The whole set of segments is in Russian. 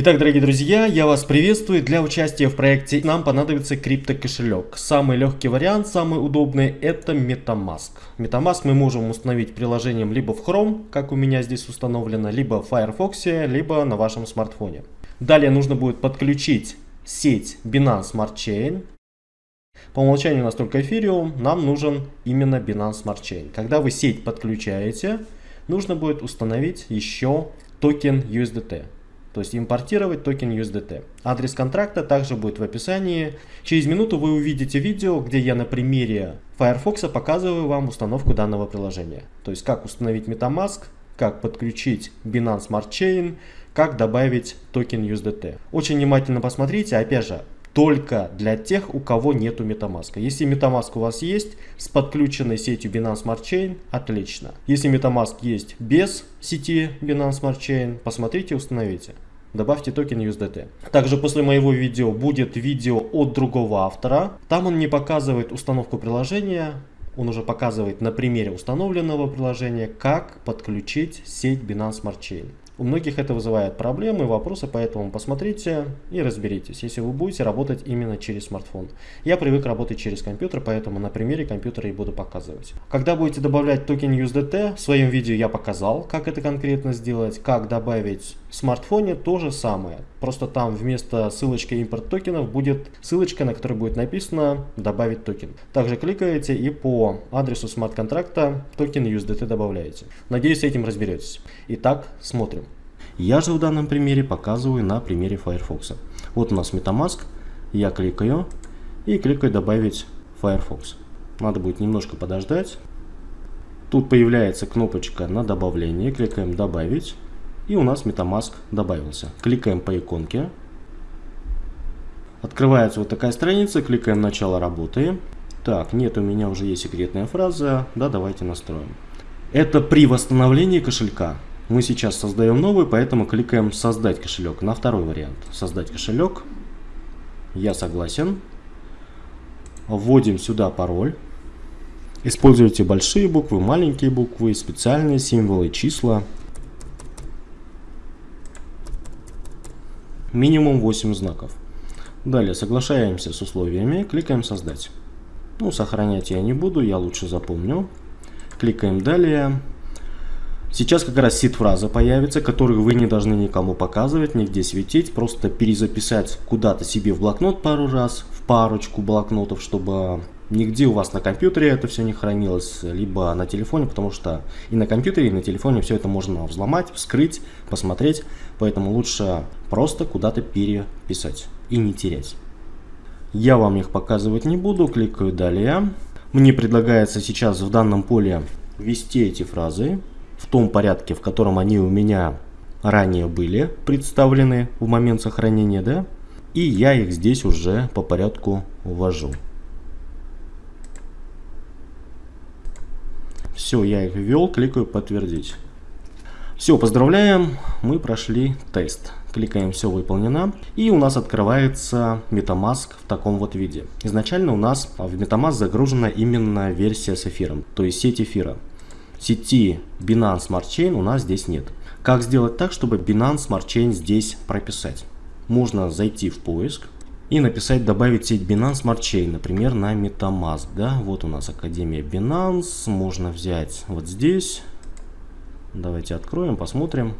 Итак, дорогие друзья, я вас приветствую. Для участия в проекте нам понадобится криптокошелек. Самый легкий вариант, самый удобный, это MetaMask. MetaMask мы можем установить приложением либо в Chrome, как у меня здесь установлено, либо в Firefox, либо на вашем смартфоне. Далее нужно будет подключить сеть Binance Smart Chain. По умолчанию у нас только Ethereum, нам нужен именно Binance Smart Chain. Когда вы сеть подключаете, нужно будет установить еще токен USDT то есть импортировать токен USDT. Адрес контракта также будет в описании. Через минуту вы увидите видео, где я на примере Firefox показываю вам установку данного приложения. То есть как установить MetaMask, как подключить Binance Smart Chain, как добавить токен USDT. Очень внимательно посмотрите, опять же, только для тех, у кого нету MetaMask. Если MetaMask у вас есть с подключенной сетью Binance Smart Chain, отлично. Если MetaMask есть без сети Binance Smart Chain, посмотрите, установите добавьте токен USDT. Также после моего видео будет видео от другого автора. Там он не показывает установку приложения, он уже показывает на примере установленного приложения, как подключить сеть Binance Smart Chain. У многих это вызывает проблемы, вопросы, поэтому посмотрите и разберитесь, если вы будете работать именно через смартфон. Я привык работать через компьютер, поэтому на примере компьютера и буду показывать. Когда будете добавлять токен USDT, в своем видео я показал, как это конкретно сделать, как добавить смартфоне то же самое. Просто там вместо ссылочки импорт токенов будет ссылочка, на которой будет написано добавить токен. Также кликаете и по адресу смарт-контракта токен USDT добавляете. Надеюсь, с этим разберетесь. Итак, смотрим. Я же в данном примере показываю на примере Firefox. Вот у нас MetaMask, я кликаю и кликаю добавить Firefox. Надо будет немножко подождать. Тут появляется кнопочка на добавление, кликаем добавить и у нас MetaMask добавился. Кликаем по иконке. Открывается вот такая страница, кликаем начало работы. Так, нет, у меня уже есть секретная фраза, да, давайте настроим. Это при восстановлении кошелька. Мы сейчас создаем новый, поэтому кликаем «Создать кошелек» на второй вариант. «Создать кошелек». Я согласен. Вводим сюда пароль. Используйте большие буквы, маленькие буквы, специальные символы, числа. Минимум 8 знаков. Далее соглашаемся с условиями, кликаем «Создать». Ну, сохранять я не буду, я лучше запомню. Кликаем «Далее». Сейчас как раз сид-фраза появится, которую вы не должны никому показывать, нигде светить. Просто перезаписать куда-то себе в блокнот пару раз, в парочку блокнотов, чтобы нигде у вас на компьютере это все не хранилось, либо на телефоне, потому что и на компьютере, и на телефоне все это можно взломать, вскрыть, посмотреть. Поэтому лучше просто куда-то переписать и не терять. Я вам их показывать не буду, кликаю «Далее». Мне предлагается сейчас в данном поле ввести эти фразы в том порядке, в котором они у меня ранее были представлены в момент сохранения, да, и я их здесь уже по порядку ввожу. Все, я их ввел, кликаю подтвердить. Все, поздравляем, мы прошли тест. Кликаем «Все выполнено». И у нас открывается MetaMask в таком вот виде. Изначально у нас в MetaMask загружена именно версия с эфиром, то есть сеть эфира сети Binance Smart Chain у нас здесь нет. Как сделать так, чтобы Binance Smart Chain здесь прописать? Можно зайти в поиск и написать добавить сеть Binance Smart Chain, например, на MetaMask. Да? Вот у нас Академия Binance, можно взять вот здесь. Давайте откроем, посмотрим.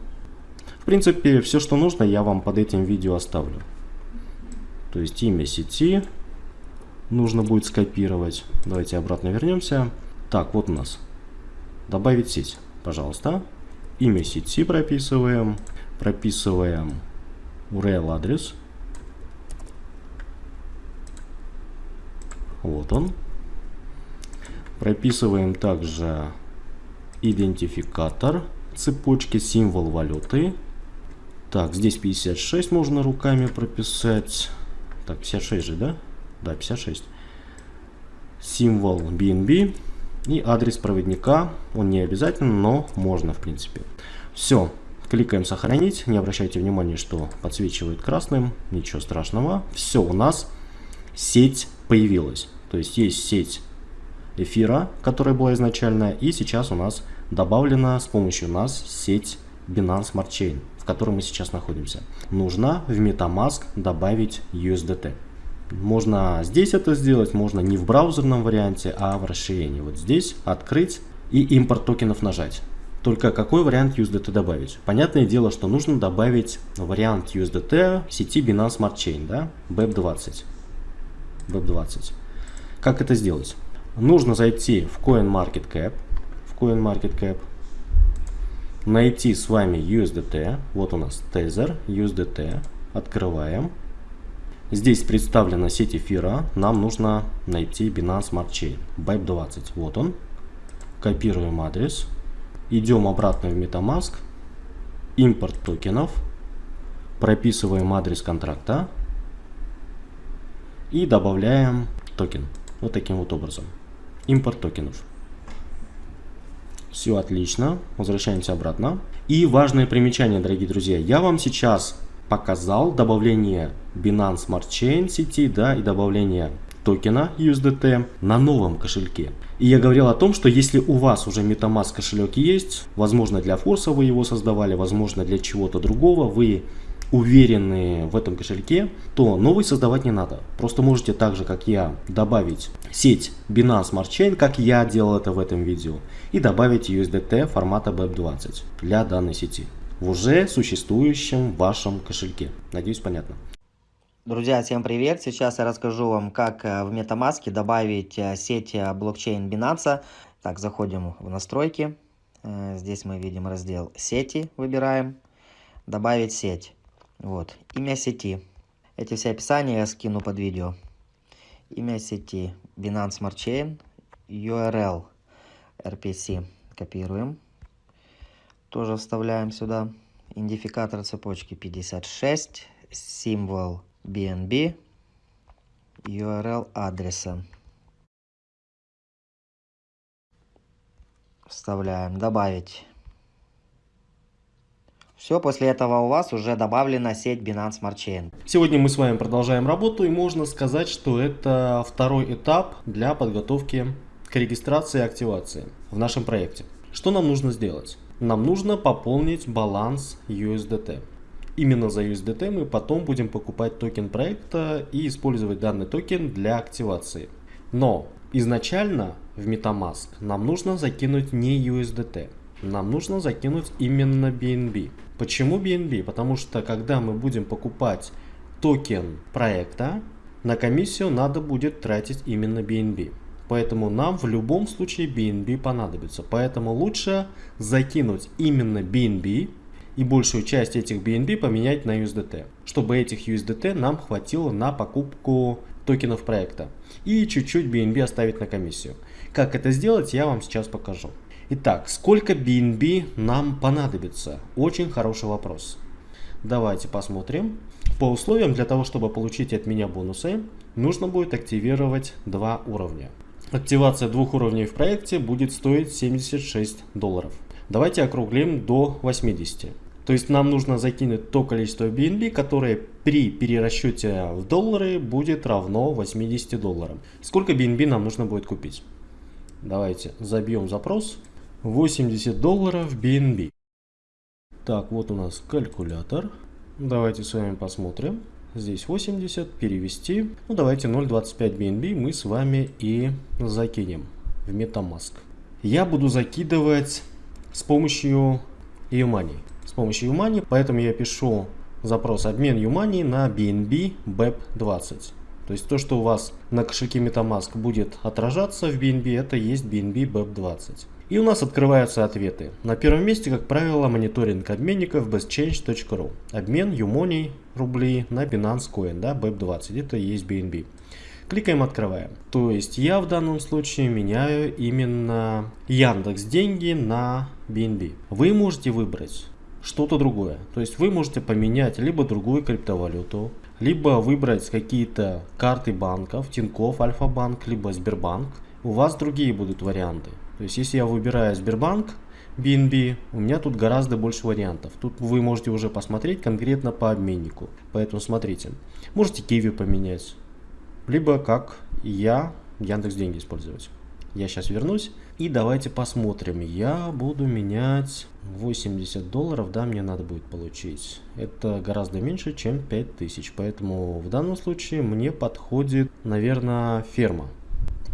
В принципе, все, что нужно, я вам под этим видео оставлю. То есть имя сети нужно будет скопировать. Давайте обратно вернемся. Так, вот у нас Добавить сеть, пожалуйста. Имя сети прописываем. Прописываем URL адрес. Вот он. Прописываем также идентификатор цепочки, символ валюты. Так, здесь 56 можно руками прописать. Так, 56 же, да? Да, 56. Символ BNB. И адрес проводника, он не обязательно, но можно в принципе. Все, кликаем сохранить, не обращайте внимания, что подсвечивает красным, ничего страшного. Все, у нас сеть появилась. То есть есть сеть эфира, которая была изначально, и сейчас у нас добавлена с помощью нас сеть Binance Smart Chain, в котором мы сейчас находимся. Нужно в MetaMask добавить USDT. Можно здесь это сделать, можно не в браузерном варианте, а в расширении. Вот здесь открыть и импорт токенов нажать. Только какой вариант USDT добавить? Понятное дело, что нужно добавить вариант USDT сети Binance Smart Chain, да, BEP20. BEP20. Как это сделать? Нужно зайти в CoinMarketCap, в CoinMarketCap, найти с вами USDT, вот у нас Tether, USDT, открываем. Здесь представлена сеть эфира, нам нужно найти Binance Smart Chain, BEP20, вот он. Копируем адрес, идем обратно в MetaMask, импорт токенов, прописываем адрес контракта. И добавляем токен. Вот таким вот образом. Импорт токенов. Все отлично. Возвращаемся обратно. И важное примечание, дорогие друзья. Я вам сейчас показал добавление Binance Smart Chain сети да, и добавление токена USDT на новом кошельке. И я говорил о том, что если у вас уже MetaMask кошелек есть, возможно для форса вы его создавали, возможно для чего-то другого, вы уверены в этом кошельке, то новый создавать не надо. Просто можете так же, как я, добавить сеть Binance Smart Chain, как я делал это в этом видео, и добавить USDT формата BEP20 для данной сети в уже существующем вашем кошельке. Надеюсь, понятно. Друзья, всем привет! Сейчас я расскажу вам, как э, в MetaMask добавить э, сеть э, блокчейн Binance. Так, заходим в настройки. Здесь мы видим раздел «Сети», выбираем. «Добавить сеть». Вот, имя сети. Эти все описания я скину под видео. Имя сети Binance Smart Chain, URL RPC копируем. Тоже вставляем сюда. Идентификатор цепочки 56, символ BNB, URL адреса. Вставляем «Добавить». Все, после этого у вас уже добавлена сеть Binance Smart Chain. Сегодня мы с вами продолжаем работу и можно сказать, что это второй этап для подготовки к регистрации и активации в нашем проекте. Что нам нужно сделать? Нам нужно пополнить баланс USDT. Именно за USDT мы потом будем покупать токен проекта и использовать данный токен для активации. Но изначально в MetaMask нам нужно закинуть не USDT, нам нужно закинуть именно BNB. Почему BNB? Потому что когда мы будем покупать токен проекта, на комиссию надо будет тратить именно BNB. Поэтому нам в любом случае BNB понадобится. Поэтому лучше закинуть именно BNB и большую часть этих BNB поменять на USDT, чтобы этих USDT нам хватило на покупку токенов проекта и чуть-чуть BNB оставить на комиссию. Как это сделать, я вам сейчас покажу. Итак, сколько BNB нам понадобится? Очень хороший вопрос. Давайте посмотрим. По условиям, для того, чтобы получить от меня бонусы, нужно будет активировать два уровня. Активация двух уровней в проекте будет стоить 76 долларов. Давайте округлим до 80. То есть нам нужно закинуть то количество BNB, которое при перерасчете в доллары будет равно 80 долларам. Сколько BNB нам нужно будет купить? Давайте забьем запрос. 80 долларов BNB. Так, вот у нас калькулятор. Давайте с вами посмотрим. Здесь 80, перевести. Ну, давайте 0.25 BNB мы с вами и закинем в MetaMask. Я буду закидывать с помощью Umani. С помощью Umani, поэтому я пишу запрос обмен Umani на BNB BEP20. То есть то, что у вас на кошельке MetaMask будет отражаться в BNB, это есть BNB BEP20. И у нас открываются ответы. На первом месте, как правило, мониторинг обменников bestchange.ru. Обмен Юмоний рублей на Binance Coin, да, BEP20, это и есть BNB. Кликаем «Открываем». То есть я в данном случае меняю именно Яндекс деньги на BNB. Вы можете выбрать что-то другое. То есть вы можете поменять либо другую криптовалюту, либо выбрать какие-то карты банков, Тинькофф, Альфа-банк, либо Сбербанк. У вас другие будут варианты. То есть, если я выбираю Сбербанк, BNB, у меня тут гораздо больше вариантов. Тут вы можете уже посмотреть конкретно по обменнику. Поэтому смотрите. Можете Kiwi поменять. Либо как я Яндекс деньги использовать. Я сейчас вернусь. И давайте посмотрим. Я буду менять 80 долларов, да, мне надо будет получить. Это гораздо меньше, чем 5000. Поэтому в данном случае мне подходит, наверное, ферма.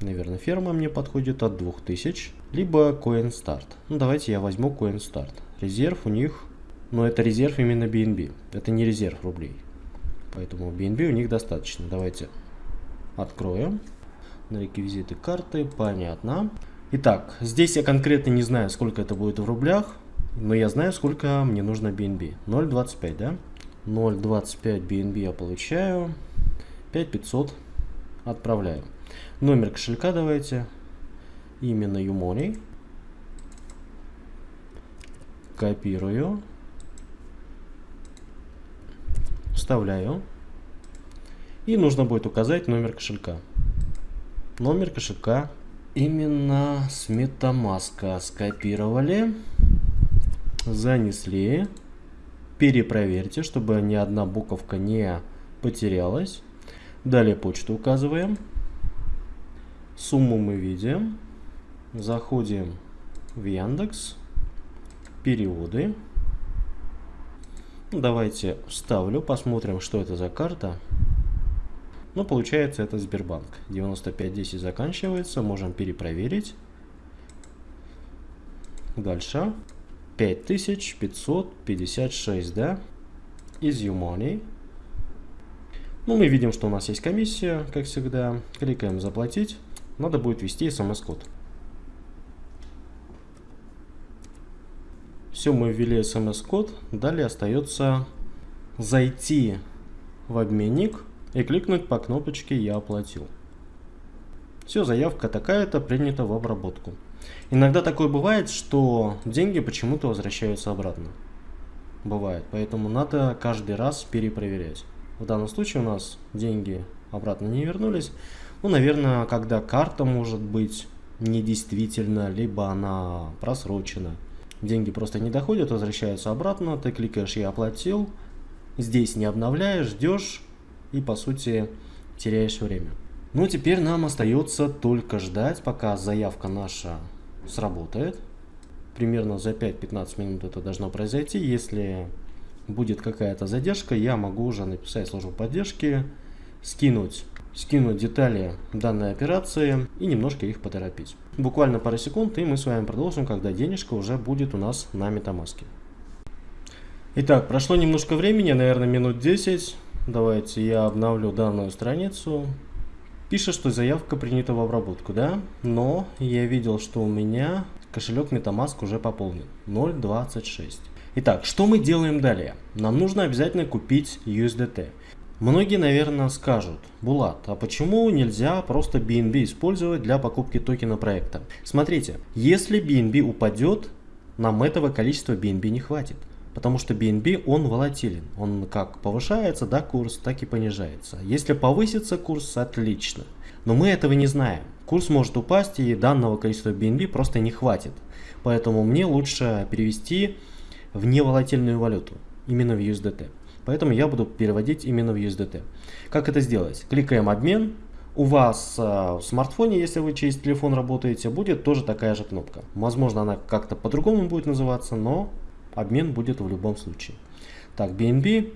Наверное, ферма мне подходит от 2000. Либо CoinStart. Ну, давайте я возьму CoinStart. Резерв у них, но это резерв именно BNB. Это не резерв рублей. Поэтому BNB у них достаточно. Давайте откроем. На реквизиты карты, понятно. Итак, здесь я конкретно не знаю, сколько это будет в рублях, но я знаю, сколько мне нужно BNB. 0.25, да? 0.25 BNB я получаю, 5500 отправляю. Номер кошелька давайте, именно Umoney. Копирую. Вставляю. И нужно будет указать номер кошелька. Номер кошелька именно с MetaMask скопировали, занесли. Перепроверьте, чтобы ни одна буковка не потерялась. Далее почту указываем. Сумму мы видим. Заходим в Яндекс. Переводы. Давайте вставлю, посмотрим, что это за карта. Ну, получается, это Сбербанк. 9510 заканчивается, можем перепроверить. Дальше. 5556, да? Из YouMoney. Ну, мы видим, что у нас есть комиссия, как всегда. Кликаем «Заплатить». Надо будет ввести смс-код. Все, мы ввели смс-код. Далее остается зайти в обменник и кликнуть по кнопочке «Я оплатил». Все, заявка такая-то принята в обработку. Иногда такое бывает, что деньги почему-то возвращаются обратно. Бывает, поэтому надо каждый раз перепроверять. В данном случае у нас деньги обратно не вернулись. Ну, наверное, когда карта может быть недействительна, либо она просрочена. Деньги просто не доходят, возвращаются обратно, ты кликаешь «Я оплатил», здесь не обновляешь, ждешь, и по сути теряешь время. Ну теперь нам остается только ждать, пока заявка наша сработает. Примерно за 5-15 минут это должно произойти. Если будет какая-то задержка, я могу уже написать службу поддержки, скинуть, скинуть детали данной операции и немножко их поторопить. Буквально пару секунд и мы с вами продолжим, когда денежка уже будет у нас на метамаске. Итак, прошло немножко времени, наверное минут 10. Давайте я обновлю данную страницу. Пишет, что заявка принята в обработку, да? Но я видел, что у меня кошелек MetaMask уже пополнен. 0.26. Итак, что мы делаем далее? Нам нужно обязательно купить USDT. Многие, наверное, скажут, Булат, а почему нельзя просто BNB использовать для покупки токена проекта? Смотрите, если BNB упадет, нам этого количества BNB не хватит. Потому что BNB, он волатилен. Он как повышается, да, курс, так и понижается. Если повысится курс, отлично. Но мы этого не знаем. Курс может упасть, и данного количества BNB просто не хватит. Поэтому мне лучше перевести в неволатильную валюту, именно в USDT. Поэтому я буду переводить именно в USDT. Как это сделать? Кликаем «Обмен». У вас э, в смартфоне, если вы через телефон работаете, будет тоже такая же кнопка. Возможно, она как-то по-другому будет называться, но обмен будет в любом случае. Так, BNB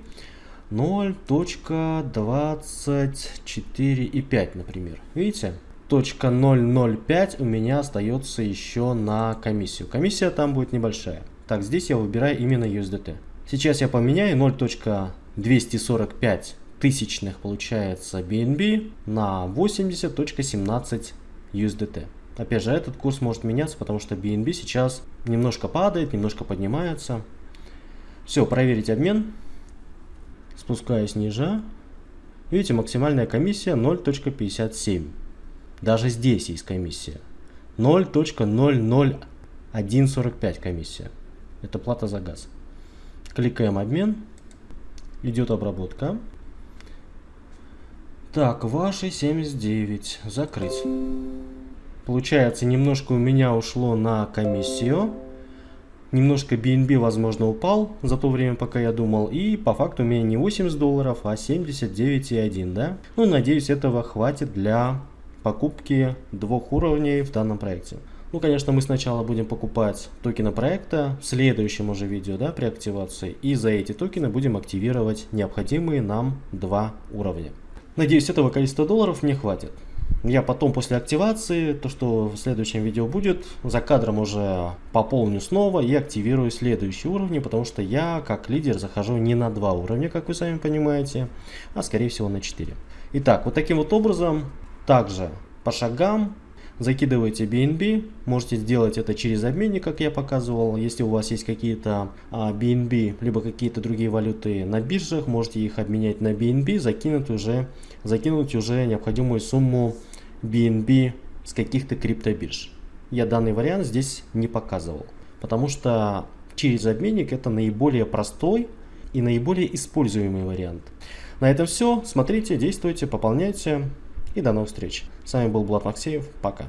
0.24,5, например. Видите? Точка 0.05 у меня остается еще на комиссию. Комиссия там будет небольшая. Так, здесь я выбираю именно USDT. Сейчас я поменяю 0.245 тысячных получается BNB на 80.17 USDT. Опять же, этот курс может меняться, потому что BNB сейчас немножко падает, немножко поднимается. Все, проверить обмен. Спускаюсь ниже. Видите, максимальная комиссия 0.57. Даже здесь есть комиссия. 0.00145 комиссия. Это плата за газ. Кликаем обмен. Идет обработка. Так, ваши 79. Закрыть. Получается, немножко у меня ушло на комиссию. Немножко BNB, возможно, упал за то время, пока я думал. И по факту у меня не 80 долларов, а 79,1, да? Ну, надеюсь, этого хватит для покупки двух уровней в данном проекте. Ну, конечно, мы сначала будем покупать токены проекта в следующем уже видео, да, при активации. И за эти токены будем активировать необходимые нам два уровня. Надеюсь, этого количества долларов мне хватит. Я потом после активации, то что в следующем видео будет, за кадром уже пополню снова и активирую следующие уровни, потому что я как лидер захожу не на два уровня, как вы сами понимаете, а скорее всего на 4. Итак, вот таким вот образом, также по шагам закидываете BNB, можете сделать это через обменник, как я показывал. Если у вас есть какие-то BNB, а, либо какие-то другие валюты на биржах, можете их обменять на BNB, закинуть уже, закинуть уже необходимую сумму BNB с каких-то криптобирж. Я данный вариант здесь не показывал, потому что через обменник это наиболее простой и наиболее используемый вариант. На этом все. Смотрите, действуйте, пополняйте и до новых встреч. С вами был Влад Максеев. Пока.